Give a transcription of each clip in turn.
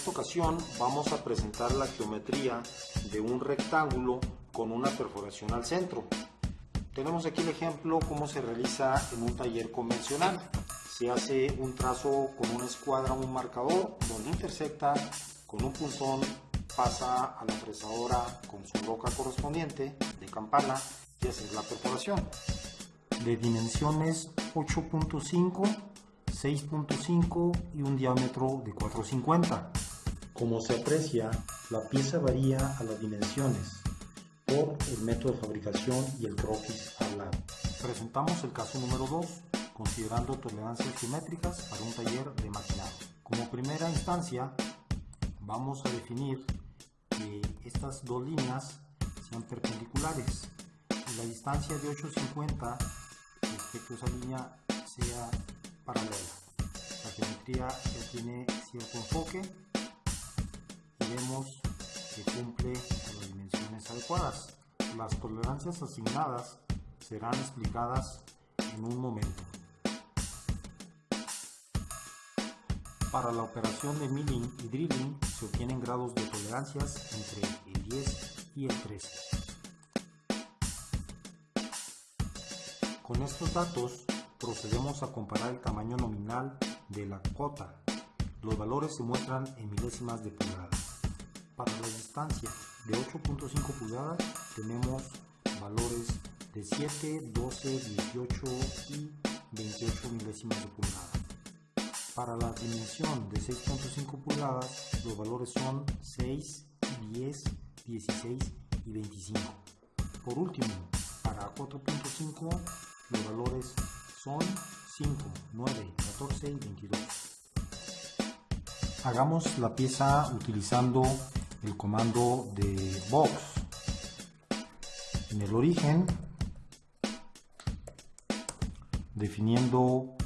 esta ocasión vamos a presentar la geometría de un rectángulo con una perforación al centro. Tenemos aquí el ejemplo cómo se realiza en un taller convencional. Se hace un trazo con una escuadra, un marcador, donde intersecta con un punzón, pasa a la fresadora con su roca correspondiente de campana y hacer la perforación. De dimensiones 8.5 6.5 y un diámetro de 4.50. Como se aprecia, la pieza varía a las dimensiones por el método de fabricación y el croquis al lado. Presentamos el caso número 2, considerando tolerancias geométricas para un taller de maquinado. Como primera instancia, vamos a definir que estas dos líneas sean perpendiculares y la distancia de 8.50 respecto a esa línea sea paralela. La geometría ya tiene cierto enfoque que cumple las dimensiones adecuadas. Las tolerancias asignadas serán explicadas en un momento. Para la operación de milling y drilling se obtienen grados de tolerancias entre el 10 y el 13. Con estos datos procedemos a comparar el tamaño nominal de la cota. Los valores se muestran en milésimas de pulgada. Para la distancia de 8.5 pulgadas tenemos valores de 7, 12, 18 y 28 milésimas de pulgada. Para la dimensión de 6.5 pulgadas los valores son 6, 10, 16 y 25. Por último, para 4.5 los valores son 5, 9, 14 y 22. Hagamos la pieza utilizando el comando de box. En el origen, definiendo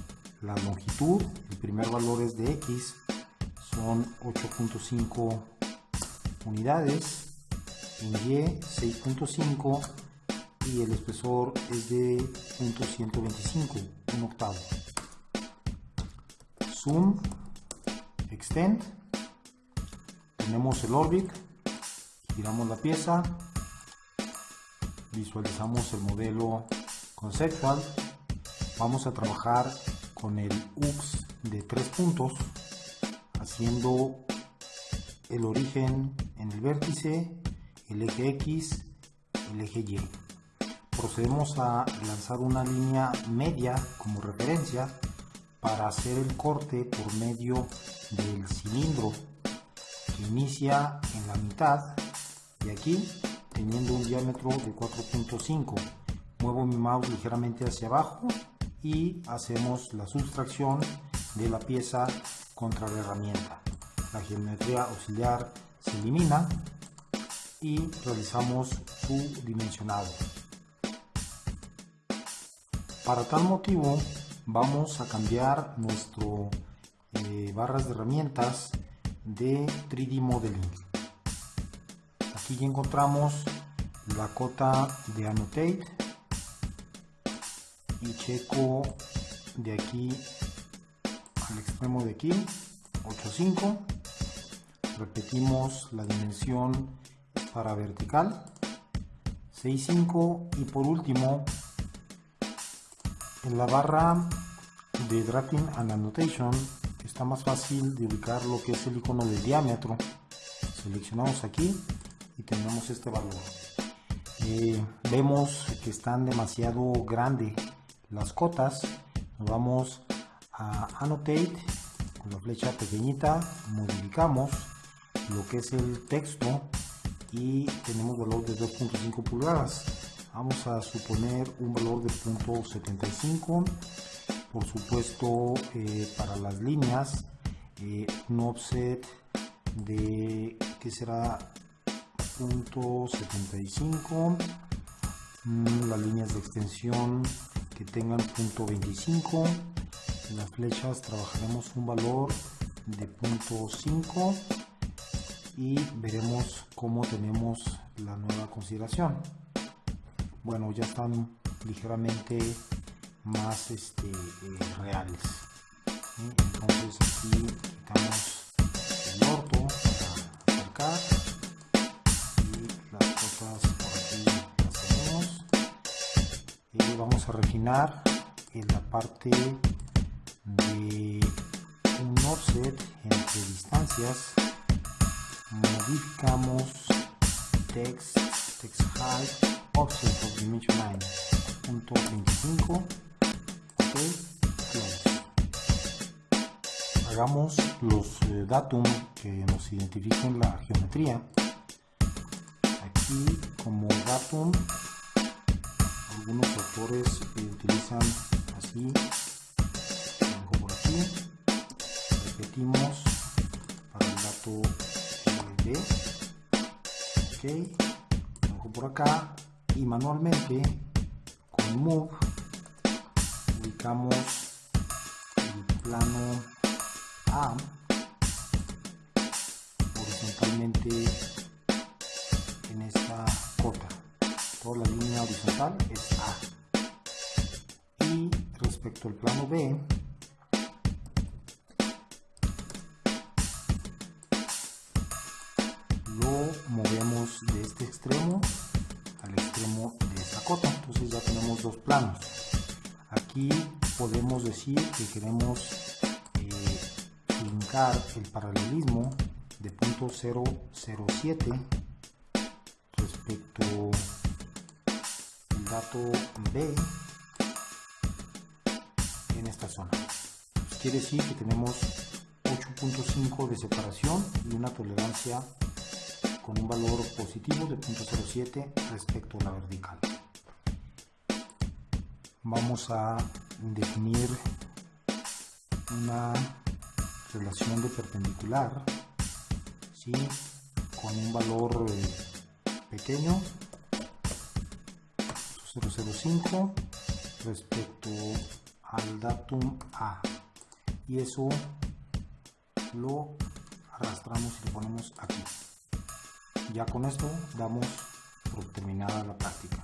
la longitud, el primer valor es de x, son 8.5 unidades, en y 6.5 y el espesor es de .125, un octavo. Zoom, Extend, tenemos el Orbit, giramos la pieza, visualizamos el modelo conceptual, vamos a trabajar con el UX de tres puntos, haciendo el origen en el vértice, el eje X, el eje Y. Procedemos a lanzar una línea media como referencia para hacer el corte por medio del cilindro inicia en la mitad de aquí teniendo un diámetro de 4.5 muevo mi mouse ligeramente hacia abajo y hacemos la sustracción de la pieza contra la herramienta. La geometría auxiliar se elimina y realizamos su dimensionado. Para tal motivo vamos a cambiar nuestro eh, barras de herramientas de 3D Modeling. Aquí ya encontramos la cota de Annotate. Y checo de aquí al extremo de aquí 8.5 repetimos la dimensión para vertical 6.5 y por último en la barra de Drafting and Annotation está más fácil de ubicar lo que es el icono de diámetro. Seleccionamos aquí y tenemos este valor. Eh, vemos que están demasiado grandes las cotas. Nos vamos a Annotate con la flecha pequeñita, modificamos lo que es el texto y tenemos valor de 2.5 pulgadas vamos a suponer un valor de punto 75 por supuesto eh, para las líneas eh, un offset de que será punto 75 mm, las líneas de extensión que tengan punto 25 en las flechas trabajaremos un valor de punto 5 y veremos cómo tenemos la nueva consideración. Bueno ya están ligeramente más este, eh, reales entonces aquí quitamos el orto marcar y las cosas por aquí las tenemos. Y vamos a refinar en la parte de un offset entre distancias. Modificamos text text height offset of dimension line punto 25 hagamos los eh, datum que nos identifiquen la geometría. Aquí como datum algunos autores utilizan así lo por aquí. Repetimos para el dato eh, B ok por acá. Y manualmente con move ubicamos el plano a horizontalmente en esta cota. Toda la línea horizontal es A. Y respecto al plano B, lo movemos de este extremo al extremo de esta cota. Entonces ya tenemos dos planos. Aquí podemos decir que queremos el paralelismo de punto 007 respecto al dato B en esta zona. quiere decir que tenemos 8.5 de separación y una tolerancia con un valor positivo de 0.07 respecto a la vertical. Vamos a definir una relación de perpendicular ¿sí? con un valor eh, pequeño 005 respecto al datum A. Y eso lo arrastramos y lo ponemos aquí. Ya con esto damos por terminada la práctica